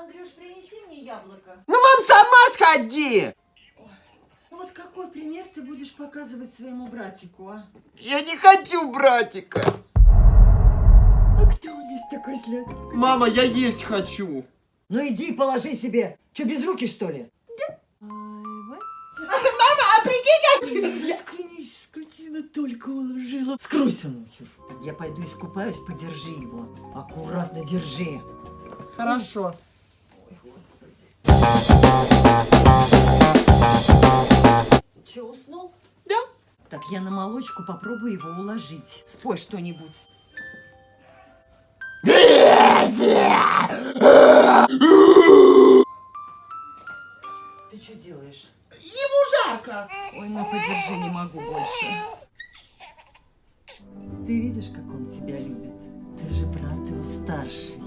Андрюш, принеси мне яблоко. Ну, мам, сама сходи! Ну вот какой пример ты будешь показывать своему братику, а? Я не хочу братика. А кто у нас такой злой? Мама, я есть хочу. Ну иди положи себе. Че, без руки, что ли? Мама, а прикинь, Заткнись, скотина, только уложила. Скройся нахер. Я пойду искупаюсь, подержи его. Аккуратно держи. Хорошо. Ой, господи. Че, уснул? Да. Так я на молочку попробую его уложить. Спой что-нибудь. Ты что делаешь? Ему жарко. Ой, на, подержи, не могу больше. Ты видишь, как он тебя любит? Ты же брат его старший.